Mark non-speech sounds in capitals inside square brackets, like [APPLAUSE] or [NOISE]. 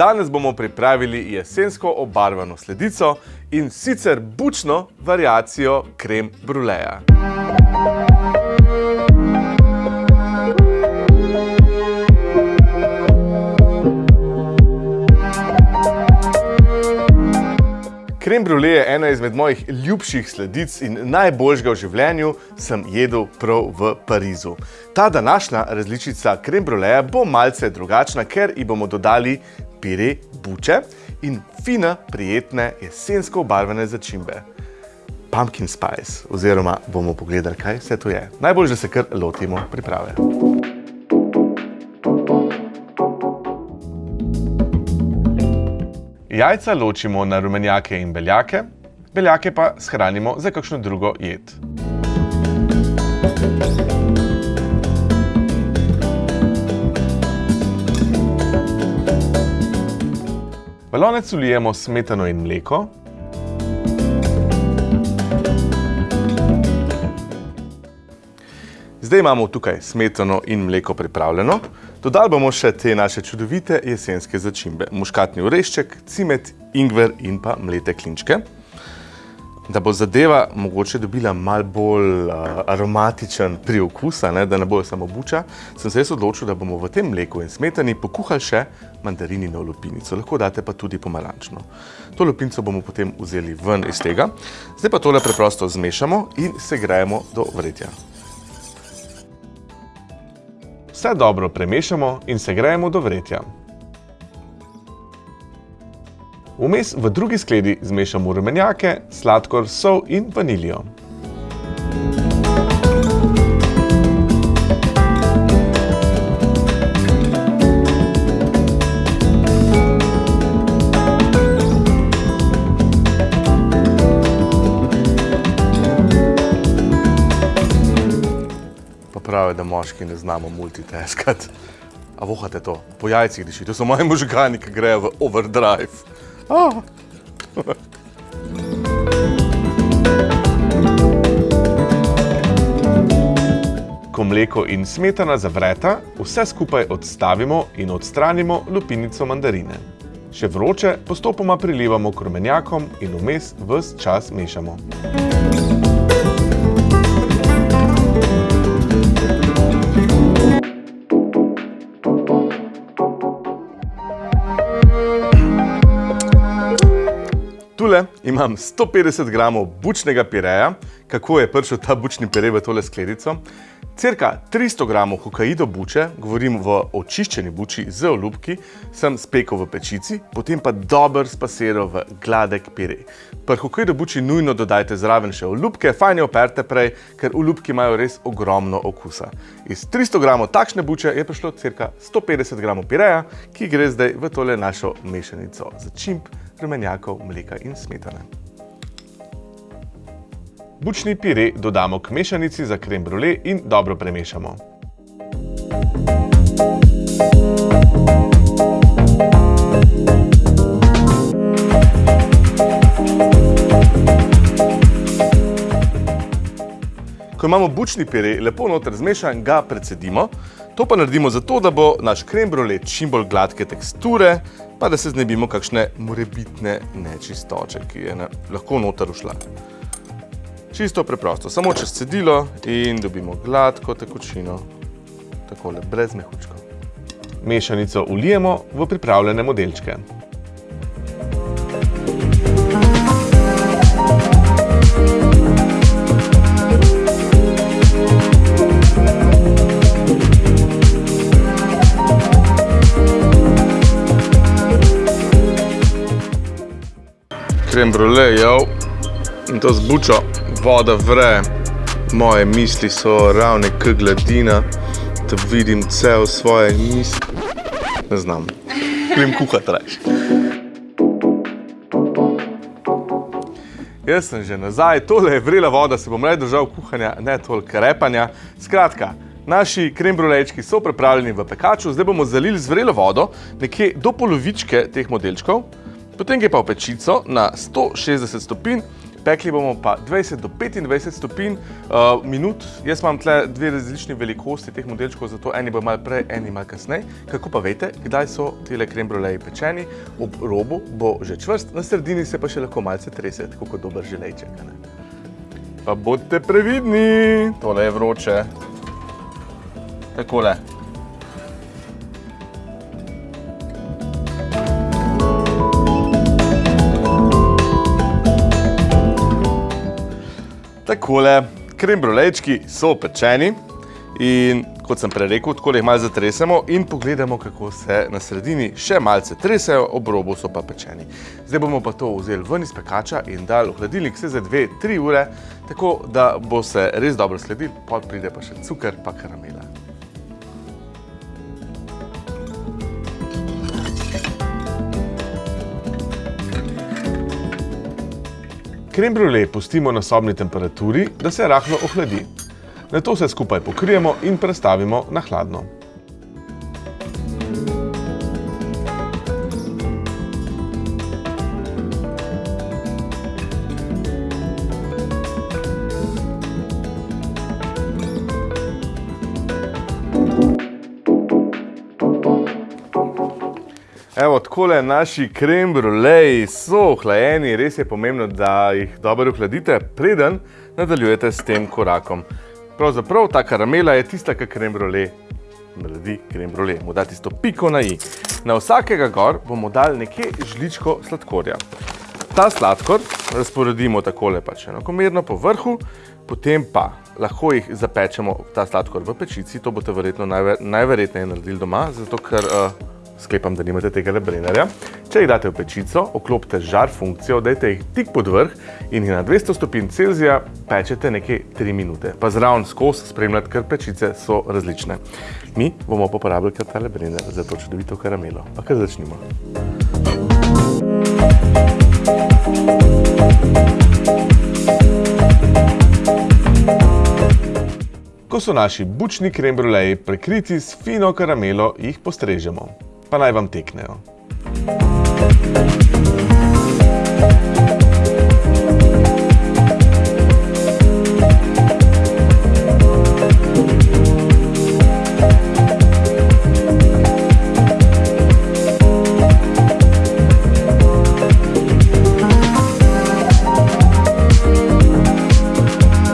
Danes bomo pripravili jesensko obarvano sledico in sicer bučno variacijo krem bruleja. Krem brule je ena izmed mojih ljubših sledic in najboljšega v življenju sem jedel prav v Parizu. Ta današnja različica krem bruleja bo malce drugačna, ker ji bomo dodali pire buče in fine, prijetne, jesensko obarvane začimbe. Pumpkin spice, oziroma bomo pogledali, kaj vse to je. Najbolj, da se kar lotimo priprave. Jajca ločimo na rumenjake in beljake, beljake pa shranimo za kakšno drugo jed. V lonec vlijemo smetano in mleko. Zdaj imamo tukaj smetano in mleko pripravljeno. Dodali bomo še te naše čudovite jesenske začimbe. Muškatni orešček, cimet, ingver in pa mlete klinčke. Da bo zadeva mogoče dobila mal bolj aromatičen priokus, da ne bo samo buča, sem se jaz odločil, da bomo v tem mleku in smetani pokuhali še mandarinino lupinico. Lahko date pa tudi pomarančno. To lupinico bomo potem vzeli ven iz tega. Zdaj pa tole preprosto zmešamo in segrejemo do vretja. Vse dobro premešamo in segrejemo do vretja. Vmes v drugi skledi zmešamo rumenjake, sladkor, sol in vaniljo. pravijo, da moški ne znamo multitaskati. A vohate to? Po jajcih diši. To so moji možgani, ki grejo v overdrive. Ah. [LAUGHS] Ko mleko in smetana zavreta, vse skupaj odstavimo in odstranimo lupinico mandarine. Še vroče postopoma prilivamo k rumenjakom in vmes ves čas mešamo. Tule imam 150 gramov bučnega pireja. Kako je prišel ta bučni pire v tole skledico? Cirka 300 gramov hokaido buče, govorim v očiščeni buči z olupki, sem spekel v pečici, potem pa dober spasiral v gladek pire. Pri hokaido buči nujno dodajte zraven še olupke, fajn je operte prej, ker olupki imajo res ogromno okusa. Iz 300 gramov takšne buče je prišlo cirka 150 gramov pireja, ki gre zdaj v tole našo mešanico začimb, rumenjakov, mleka in smetane. Bučni pire dodamo k mešanici za krem brule in dobro premešamo. Ko imamo bučni pire lepo noter zmešan, ga precedimo. To pa naredimo zato, da bo naš krem brule čim bolj gladke teksture, pa da se znebimo kakšne morebitne nečistoče, ki je lahko noter ušla. Čisto preprosto, samo čez cedilo in dobimo gladko tekočino, takole, brez mehučkov. Mešanico ulijemo v pripravljene modelčke. Krem brule, jev, in to z bučo, voda vre, moje misli so ravne k gladina, da vidim cel svoje misli. Ne znam, grem kuhat reč. Jaz sem že nazaj, tole je vrela voda, se bom raje držal kuhanja, ne toliko repanja. Skratka, naši krem brulejčki so pripravljeni v pekaču, zdaj bomo zalili z vrelo vodo, nekje do polovičke teh modelčkov, potem ga pa v pečico na 160 stopinj Pekli bomo pa 20 do 25 stopinj uh, minut. Jaz imam tle dve različni velikosti teh modelčkov, zato eni bo malo prej, eni malo kasneje. Kako pa veste, kdaj so tele krem bruleji pečeni? Ob robu bo že čvrst, na sredini se pa še lahko malce trese, tako kot dober želejček. Ne? Pa bodite previdni, tole je vroče. Takole. Takole, krem brulejčki so pečeni in kot sem prej rekel, tako jih malo zatresemo in pogledamo, kako se na sredini še malce tresejo, ob robu so pa pečeni. Zdaj bomo pa to vzeli ven iz pekača in dali v hladilnik vse za 2-3 ure, tako da bo se res dobro sledil, pot pride pa še cukor pa karamela. Krem brule pustimo na sobni temperaturi, da se rahlo ohladi. Na to vse skupaj pokrijemo in prestavimo na hladno. Evo, takole naši krem bruleji so ohlajeni, res je pomembno, da jih dobro ohladite, preden nadaljujete s tem korakom. Pravzaprav ta karamela je tista, ki krem brule naredi krem brule, mu da tisto piko na i. Na vsakega gor bomo dali nekje žličko sladkorja. Ta sladkor razporedimo takole pač enakomerno po vrhu, potem pa lahko jih zapečemo ta sladkor v pečici, to boste verjetno najverjetneje naredili doma, zato ker sklepam, da nimate tega lebrenarja. Če jih date v pečico, oklopite žar funkcijo, dajte jih tik pod vrh in jih na 200 stopinj Celzija pečete nekaj 3 minute. Pa zraven skos spremljati, ker pečice so različne. Mi bomo poporabili kar ta lebrenar za to čudovito karamelo. Pa kar začnimo. Ko so naši bučni krem bruleji prekriti s fino karamelo, jih postrežemo pa naj vam teknejo. Thank you